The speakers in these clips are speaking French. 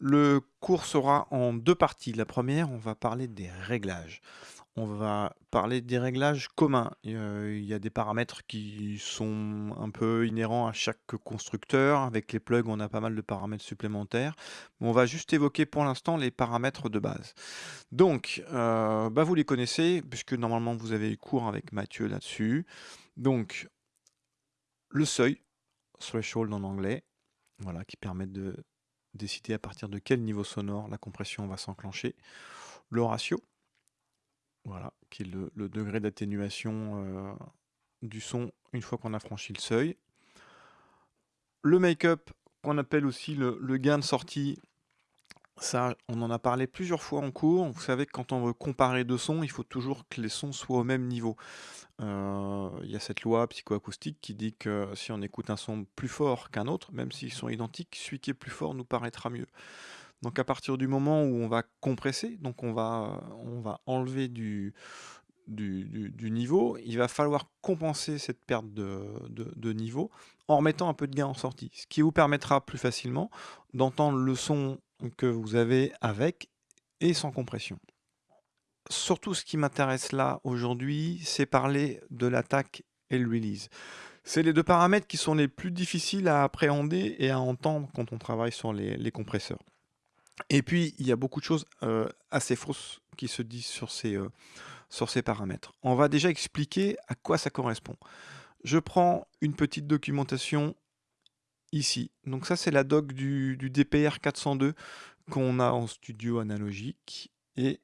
Le cours sera en deux parties. La première, on va parler des réglages. On va parler des réglages communs. Il y a des paramètres qui sont un peu inhérents à chaque constructeur. Avec les plugs, on a pas mal de paramètres supplémentaires. On va juste évoquer pour l'instant les paramètres de base. Donc, euh, bah, vous les connaissez, puisque normalement vous avez eu cours avec Mathieu là-dessus. Donc, le seuil, threshold en anglais, voilà, qui permet de décider à partir de quel niveau sonore la compression va s'enclencher. Le ratio, voilà, qui est le, degré d'atténuation euh, du son une fois qu'on a franchi le seuil. Le make-up, qu'on appelle aussi le, le, gain de sortie, ça, on en a parlé plusieurs fois en cours. Vous savez que quand on veut comparer deux sons, il faut toujours que les sons soient au même niveau. Euh, il y a cette loi psychoacoustique qui dit que si on écoute un son plus fort qu'un autre, même s'ils sont identiques, celui qui est plus fort nous paraîtra mieux. Donc à partir du moment où on va compresser, donc on va, on va enlever du, du, niveau, il va falloir compenser cette perte de, niveau en remettant un peu de gain en sortie, ce qui vous permettra plus facilement d'entendre le son que vous avez avec et sans compression. Surtout ce qui m'intéresse là aujourd'hui, c'est parler de l'attaque et le release. C'est les deux paramètres qui sont les plus difficiles à appréhender et à entendre quand on travaille sur les, compresseurs. Et puis, il y a beaucoup de choses euh, assez fausses qui se disent sur ces, euh, sur ces paramètres. On va déjà expliquer à quoi ça correspond. Je prends une petite documentation ici. Donc ça, c'est la doc du, DPR 402 qu'on a en studio analogique. Et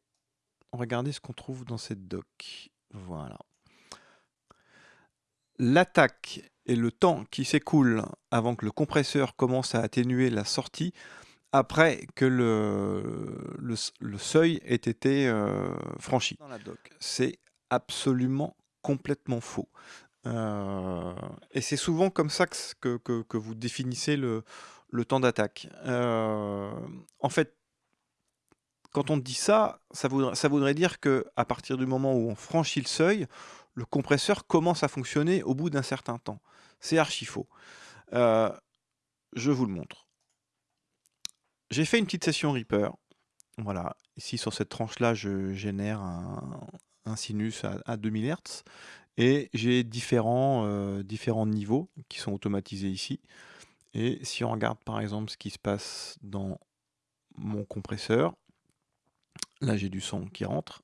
regardez ce qu'on trouve dans cette doc. Voilà. L'attaque et le temps qui s'écoule avant que le compresseur commence à atténuer la sortie après que le, le, seuil ait été euh, franchi. C'est absolument complètement faux. Euh, et c'est souvent comme ça que, que, vous définissez le, le temps d'attaque. Euh, en fait, quand on dit ça, ça voudrait, ça voudrait dire qu'à partir du moment où on franchit le seuil, le compresseur commence à fonctionner au bout d'un certain temps. C'est archi faux. Je vous le montre. J'ai fait une petite session Reaper. Voilà, ici sur cette tranche-là, je génère un, sinus à, à 2000 Hz. Et j'ai différents, euh, différents niveaux qui sont automatisés ici. Et si on regarde par exemple ce qui se passe dans mon compresseur, là j'ai du son qui rentre.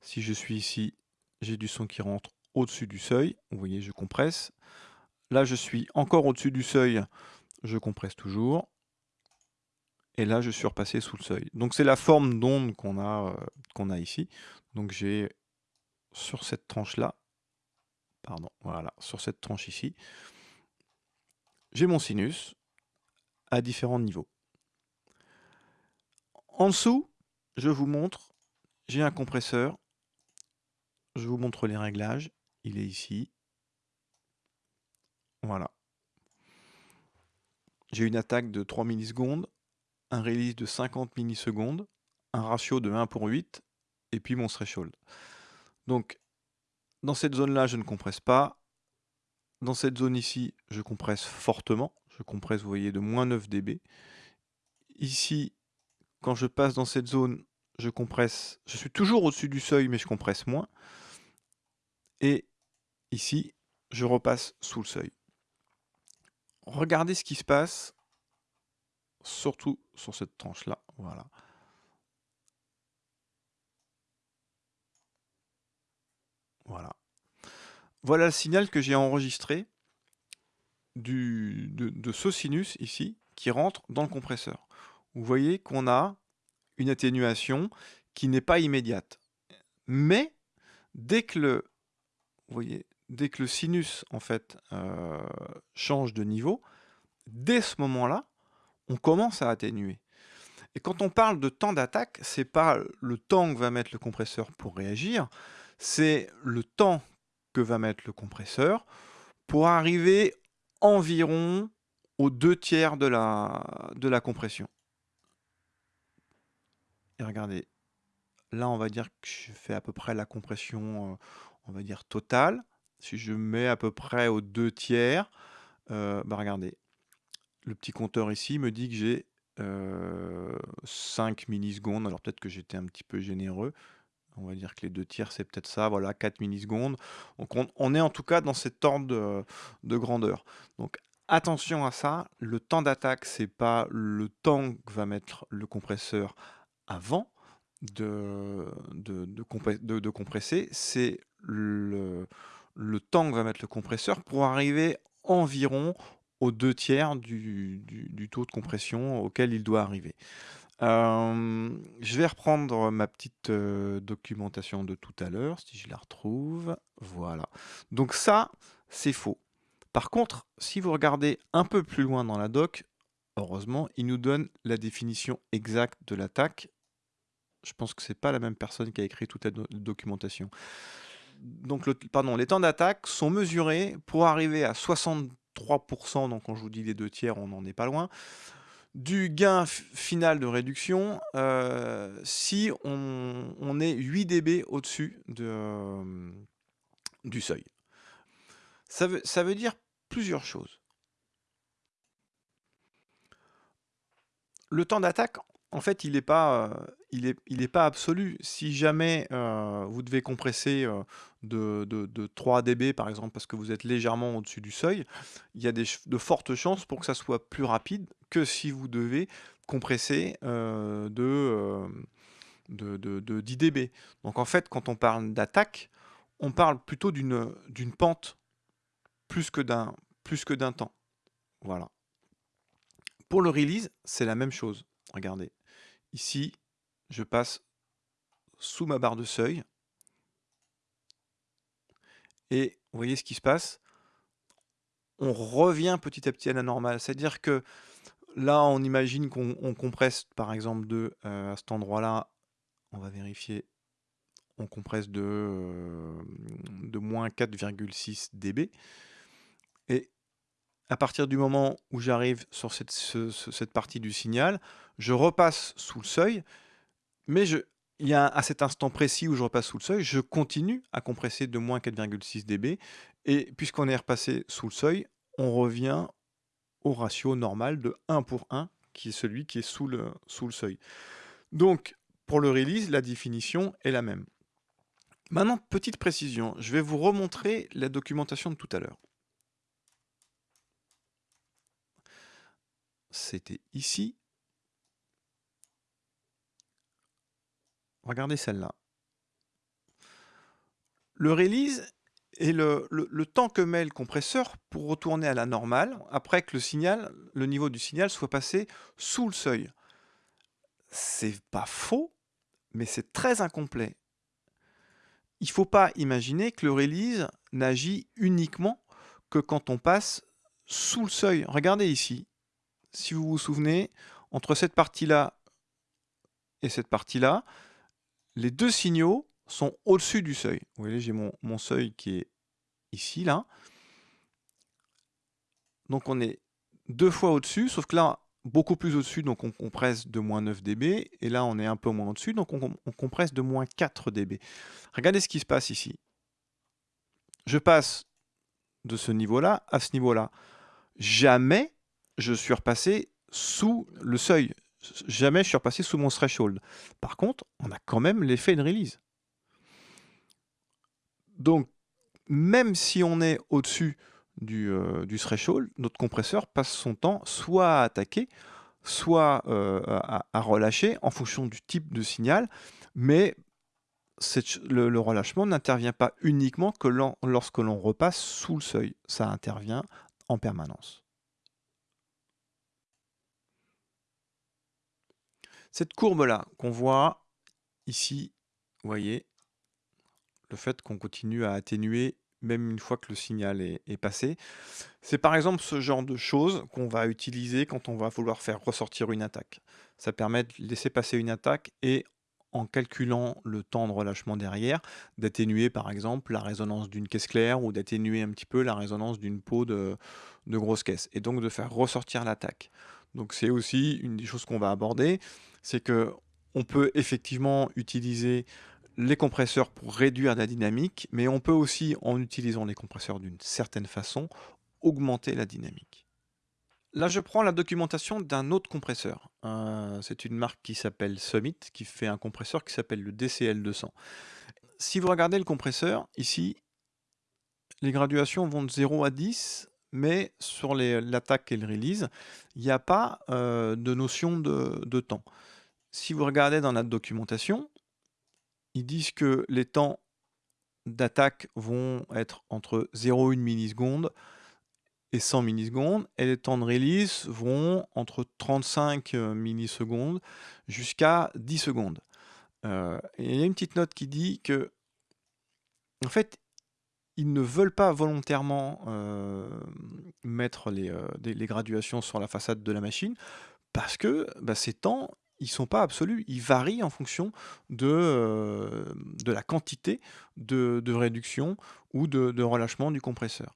Si je suis ici, j'ai du son qui rentre au-dessus du seuil. Vous voyez, je compresse. Là, je suis encore au-dessus du seuil, je compresse toujours. Et là, je suis repassé sous le seuil. Donc c'est la forme d'onde qu'on a, euh, a ici. Donc j'ai sur cette tranche-là, pardon, voilà, sur cette tranche ici, j'ai mon sinus à différents niveaux. En dessous, je vous montre, j'ai un compresseur, je vous montre les réglages, il est ici, voilà. J'ai une attaque de 3 millisecondes, un release de 50 millisecondes, un ratio de 1 pour 8, et puis mon threshold. Donc dans cette zone-là, je ne compresse pas. Dans cette zone ici, je compresse fortement. Je compresse, vous voyez, de moins 9 dB. Ici, quand je passe dans cette zone, je compresse. Je suis toujours au-dessus du seuil, mais je compresse moins. Et ici, je repasse sous le seuil. Regardez ce qui se passe, surtout sur cette tranche-là. Voilà. Voilà. Voilà le signal que j'ai enregistré du, de, ce sinus ici qui rentre dans le compresseur. Vous voyez qu'on a une atténuation qui n'est pas immédiate. Mais dès que le, dès que le sinus en fait euh, change de niveau, dès ce moment-là, on commence à atténuer. Et quand on parle de temps d'attaque, c'est pas le temps que va mettre le compresseur pour réagir, c'est le temps que va mettre le compresseur pour arriver environ aux deux tiers de la, compression. Et regardez, là on va dire que je fais à peu près la compression, euh, on va dire totale. Si je mets à peu près aux deux tiers, euh, bah regardez, le petit compteur ici me dit que j'ai 5 millisecondes. Alors peut-être que j'étais un petit peu généreux. On va dire que les deux tiers, c'est peut-être ça, voilà, 4 millisecondes. Donc on, est en tout cas dans cet ordre de, de grandeur. Donc attention à ça, le temps d'attaque, c'est pas le temps que va mettre le compresseur avant de, compresser, c'est le, le temps que va mettre le compresseur pour arriver environ aux deux tiers du, taux de compression auquel il doit arriver. je vais reprendre ma petite documentation de tout à l'heure, si je la retrouve. Voilà. Donc ça, c'est faux. Par contre, si vous regardez un peu plus loin dans la doc, heureusement, il nous donne la définition exacte de l'attaque. Je pense que c'est pas la même personne qui a écrit toute la documentation. Donc, le, pardon, les temps d'attaque sont mesurés pour arriver à 63%, donc quand je vous dis les deux tiers, on n'en est pas loin, du gain final de réduction euh, si on, est 8 dB au-dessus de, euh, du seuil. Ça veut, ça veut dire plusieurs choses. Le temps d'attaque, en fait, il n'est pas, euh, il est, il est pas absolu. Si jamais euh, vous devez compresser euh, de, de, 3 dB, par exemple, parce que vous êtes légèrement au-dessus du seuil, il y a des, de fortes chances pour que ça soit plus rapide que si vous devez compresser de, de, de, 10 dB. Donc en fait, quand on parle d'attaque, on parle plutôt d'une pente plus que d'un temps. Voilà. Pour le release, c'est la même chose. Regardez. Ici, je passe sous ma barre de seuil. Et vous voyez ce qui se passe On revient petit à petit à la normale. C'est-à-dire que là, on imagine qu'on compresse, par exemple, de, euh, à cet endroit-là, on va vérifier, on compresse de, euh, moins 4,6 dB. Et à partir du moment où j'arrive sur cette, partie du signal, je repasse sous le seuil, mais il y a à cet instant précis où je repasse sous le seuil, je continue à compresser de moins 4,6 dB, et puisqu'on est repassé sous le seuil, on revient au ratio normal de 1 pour 1, qui est celui qui est sous le seuil. Donc, pour le release, la définition est la même. Maintenant, petite précision, je vais vous remontrer la documentation de tout à l'heure. c'était ici. Regardez celle-là. Le release est le, temps que met le compresseur pour retourner à la normale après que le signal, le niveau du signal soit passé sous le seuil. C'est pas faux, mais c'est très incomplet. Il ne faut pas imaginer que le release n'agit uniquement que quand on passe sous le seuil. Regardez ici si vous vous souvenez, entre cette partie-là et cette partie-là, les deux signaux sont au-dessus du seuil. Vous voyez, j'ai mon, seuil qui est ici, là. Donc on est deux fois au-dessus, sauf que là, beaucoup plus au-dessus, donc on compresse de moins 9 dB, et là on est un peu moins au-dessus, donc on, on, compresse de moins 4 dB. Regardez ce qui se passe ici. Je passe de ce niveau-là à ce niveau-là. Jamais je suis repassé sous le seuil. Jamais je suis repassé sous mon threshold. Par contre, on a quand même l'effet de release. Donc, même si on est au-dessus du, euh, threshold, notre compresseur passe son temps soit à attaquer, soit euh, à, relâcher en fonction du type de signal, mais le, relâchement n'intervient pas uniquement que lorsque l'on repasse sous le seuil, ça intervient en permanence. Cette courbe-là qu'on voit ici, vous voyez, le fait qu'on continue à atténuer même une fois que le signal est, passé. C'est par exemple ce genre de choses qu'on va utiliser quand on va vouloir faire ressortir une attaque. Ça permet de laisser passer une attaque et en calculant le temps de relâchement derrière, d'atténuer par exemple la résonance d'une caisse claire ou d'atténuer un petit peu la résonance d'une peau de, de grosse caisse et donc de faire ressortir l'attaque. Donc c'est aussi une des choses qu'on va aborder c'est que on peut effectivement utiliser les compresseurs pour réduire la dynamique, mais on peut aussi, en utilisant les compresseurs d'une certaine façon, augmenter la dynamique. Là, je prends la documentation d'un autre compresseur. C'est une marque qui s'appelle Summit, qui fait un compresseur qui s'appelle le DCL200. Si vous regardez le compresseur, ici, les graduations vont de 0 à 10, mais sur l'attaque et le release, il n'y a pas euh, de notion de, temps. Si vous regardez dans la documentation, ils disent que les temps d'attaque vont être entre 0,1 milliseconde et 100 millisecondes, et les temps de release vont entre 35 euh, millisecondes jusqu'à 10 secondes. Euh, il y a une petite note qui dit que, en fait, ils ne veulent pas volontairement euh, mettre les, graduations sur la façade de la machine parce que bah, ces temps, ils sont pas absolus, ils varient en fonction de, de la quantité de, de réduction ou de, de relâchement du compresseur.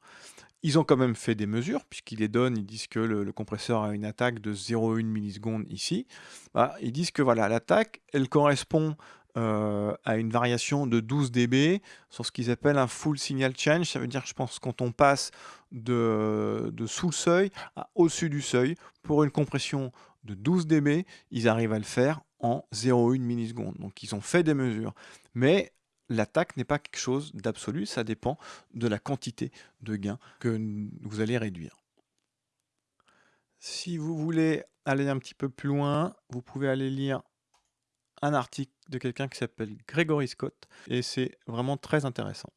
Ils ont quand même fait des mesures, puisqu'ils les donnent, ils disent que le, compresseur a une attaque de 0,1 milliseconde ici. Bah, ils disent que voilà, l'attaque, elle correspond euh, à une variation de 12 dB sur ce qu'ils appellent un full signal change. Ça veut dire, je pense, quand on passe de, de sous le seuil à au-dessus du seuil, pour une compression de 12 dB, ils arrivent à le faire en 0,1 milliseconde. Donc ils ont fait des mesures. Mais l'attaque n'est pas quelque chose d'absolu, ça dépend de la quantité de gain que vous allez réduire. Si vous voulez aller un petit peu plus loin, vous pouvez aller lire un article de quelqu'un qui s'appelle Gregory Scott, et c'est vraiment très intéressant.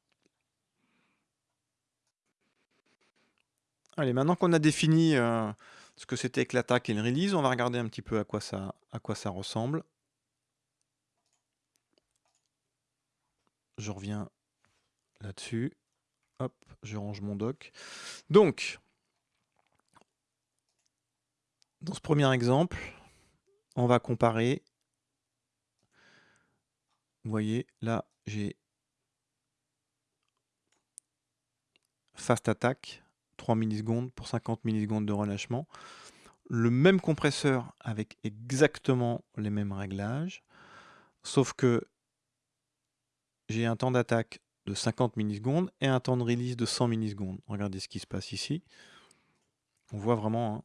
Allez, maintenant qu'on a défini euh, ce que c'était que l'attaque et le release, on va regarder un petit peu à ça, à quoi ça ressemble. je reviens là-dessus. Hop, je range mon doc. Donc, dans ce premier exemple, on va comparer. Vous voyez, là, j'ai fast attack, 3 millisecondes pour 50 millisecondes de relâchement. Le même compresseur avec exactement les mêmes réglages, sauf que j'ai un temps d'attaque de 50 millisecondes et un temps de release de 100 millisecondes. Regardez ce qui se passe ici. On voit vraiment...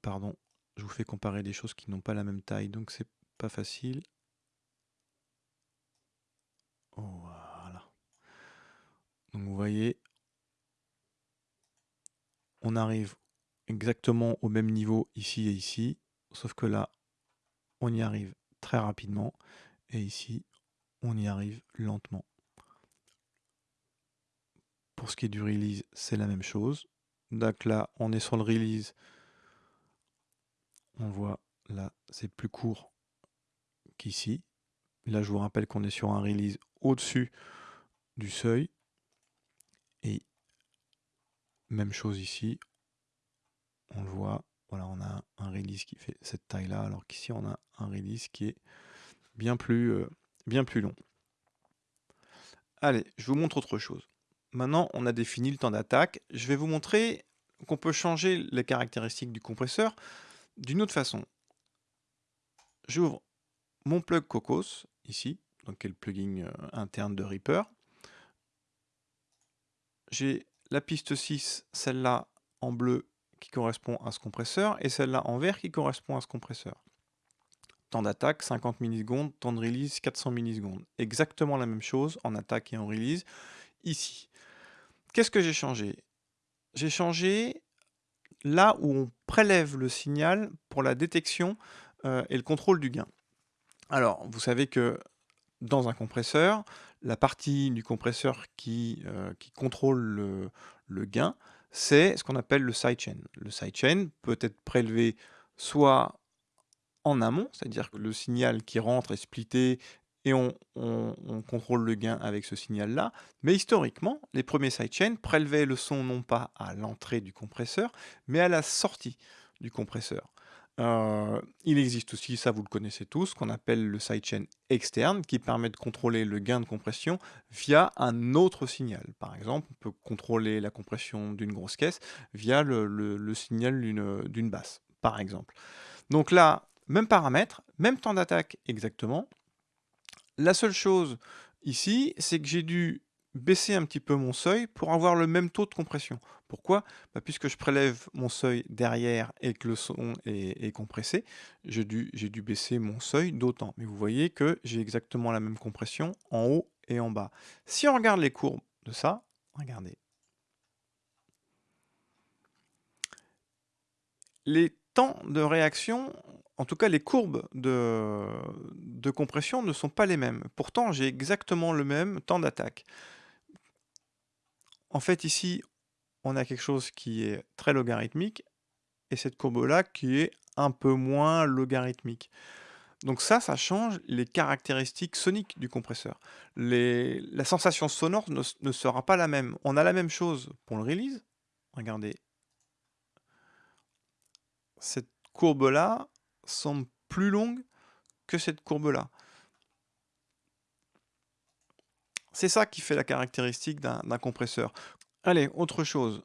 Pardon, je vous fais comparer des choses qui n'ont pas la même taille, donc c'est pas facile. Voilà. Donc vous voyez, on arrive exactement au même niveau ici et ici, sauf que là, on y arrive très rapidement. Et ici, on y arrive lentement. Pour ce qui est du release, c'est la même chose. Donc là, on est sur le release. On voit là, c'est plus court qu'ici. Là, je vous rappelle qu'on est sur un release au-dessus du seuil. Même chose ici. On le voit, voilà, on a un release qui fait cette taille-là, alors qu'ici on a un release qui est bien plus, euh, bien plus long. Allez, je vous montre autre chose. Maintenant, on a défini le temps d'attaque. Je vais vous montrer qu'on peut changer les caractéristiques du compresseur d'une autre façon. J'ouvre mon plug Cocos, ici, donc qui est le plugin euh, interne de Reaper. J'ai la piste 6, celle-là en bleu qui correspond à ce compresseur et celle-là en vert qui correspond à ce compresseur. Temps d'attaque 50 millisecondes, temps de release 400 millisecondes. Exactement la même chose en attaque et en release ici. Qu'est-ce que j'ai changé? J'ai changé là où on prélève le signal pour la détection euh, et le contrôle du gain. Alors, vous savez que dans un compresseur, la partie du compresseur qui, euh, contrôle le, le gain, c'est ce qu'on appelle le sidechain. Le sidechain peut être prélevé soit en amont, c'est-à-dire que le signal qui rentre est splitté et on, contrôle le gain avec ce signal-là. Mais historiquement, les premiers sidechains prélevaient le son non pas à l'entrée du compresseur, mais à la sortie du compresseur. Euh, il existe aussi, ça vous le connaissez tous, qu'on appelle le sidechain externe qui permet de contrôler le gain de compression via un autre signal. Par exemple, on peut contrôler la compression d'une grosse caisse via le, signal d'une basse, par exemple. Donc là, même paramètre, même temps d'attaque exactement. La seule chose ici, c'est que j'ai dû baisser un petit peu mon seuil pour avoir le même taux de compression. Pourquoi? Bah, Puisque je prélève mon seuil derrière et que le son est, compressé, j'ai dû, baisser mon seuil d'autant. Mais vous voyez que j'ai exactement la même compression en haut et en bas. Si on regarde les courbes de ça, regardez. Les temps de réaction, en tout cas les courbes de compression ne sont pas les mêmes. Pourtant, j'ai exactement le même temps d'attaque. En fait, ici, on a quelque chose qui est très logarithmique et cette courbe-là qui est un peu moins logarithmique. Donc ça, ça change les caractéristiques soniques du compresseur. la sensation sonore ne, sera pas la même. On a la même chose pour le release. Regardez. Cette courbe-là semble plus longue que cette courbe-là. C'est ça qui fait la caractéristique d'un compresseur. Allez, autre chose.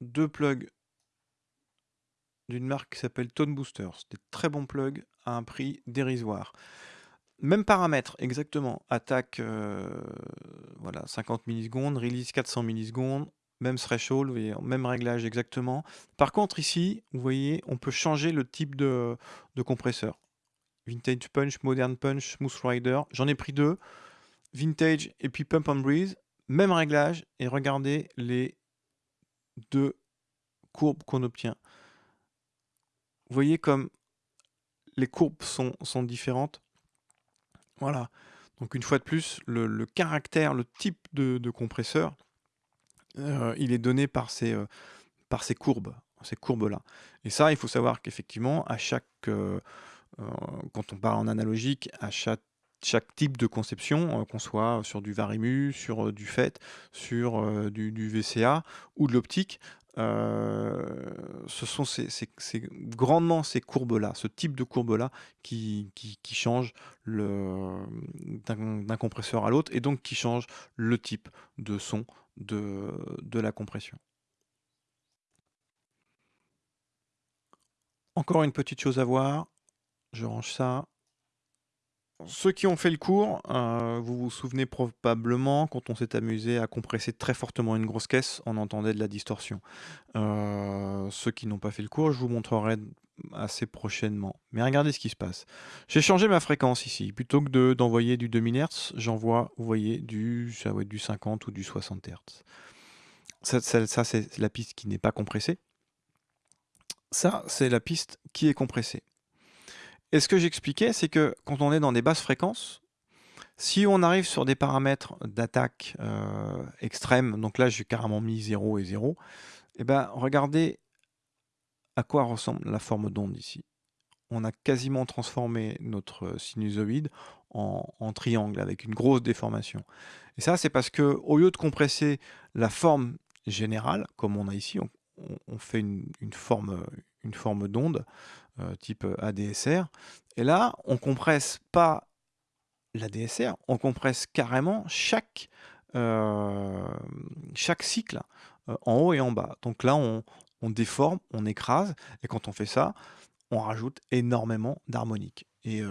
Deux plugs d'une marque qui s'appelle Tone Booster. C'est des très bons plugs à un prix dérisoire. Même paramètre, exactement. Attaque euh, voilà, 50 millisecondes, release 400 millisecondes, même threshold, même réglage exactement. Par contre, ici, vous voyez, on peut changer le type de, compresseur. Vintage Punch, Modern Punch, Smooth Rider. J'en ai pris deux. Vintage et puis Pump and Breeze. Même réglage. Et regardez les deux courbes qu'on obtient. Vous voyez comme les courbes sont, différentes. Voilà. Donc une fois de plus, le, caractère, le type de, compresseur, euh, il est donné par ces, euh, par ces courbes, ces courbes-là. Et ça, il faut savoir qu'effectivement, à chaque, euh, quand on parle en analogique, à chaque, chaque type de conception, qu'on soit sur du Varimu, sur du FET, sur du, du, VCA ou de l'optique, ce sont grandement ces courbes-là, ce type de courbe-là qui, qui, qui change d'un compresseur à l'autre et donc qui change le type de son de, de la compression. Encore une petite chose à voir, je range ça. Ceux qui ont fait le cours, euh, vous vous souvenez probablement quand on s'est amusé à compresser très fortement une grosse caisse, on entendait de la distorsion. Euh, ceux qui n'ont pas fait le cours, je vous montrerai assez prochainement. Mais regardez ce qui se passe. J'ai changé ma fréquence ici. Plutôt que d'envoyer du 2000 Hz, j'envoie, vous voyez, du, ça va être du 50 ou du 60 Hz. Ça, ça c'est la piste qui n'est pas compressée. Ça, c'est la piste qui est compressée. Et ce que j'expliquais, c'est que quand on est dans des basses fréquences, si on arrive sur des paramètres d'attaque euh, extrêmes, donc là j'ai carrément mis 0 et 0, et eh ben regardez à quoi ressemble la forme d'onde ici. On a quasiment transformé notre sinusoïde en, triangle avec une grosse déformation. Et ça c'est parce que au lieu de compresser la forme générale, comme on a ici, on, fait une, forme, une forme d'onde, euh, type euh, ADSR. Et là, on compresse pas l'ADSR, on compresse carrément chaque, euh, chaque cycle en haut et en bas. Donc là, on, déforme, on écrase, et quand on fait ça, on rajoute énormément d'harmoniques. Et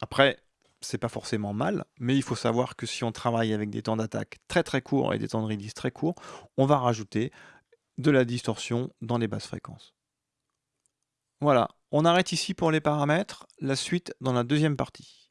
après, c'est pas forcément mal, mais il faut savoir que si on travaille avec des temps d'attaque très très courts et des temps de release très courts, on va rajouter de la distorsion dans les basses fréquences. Voilà, on arrête ici pour les paramètres, la suite dans la deuxième partie.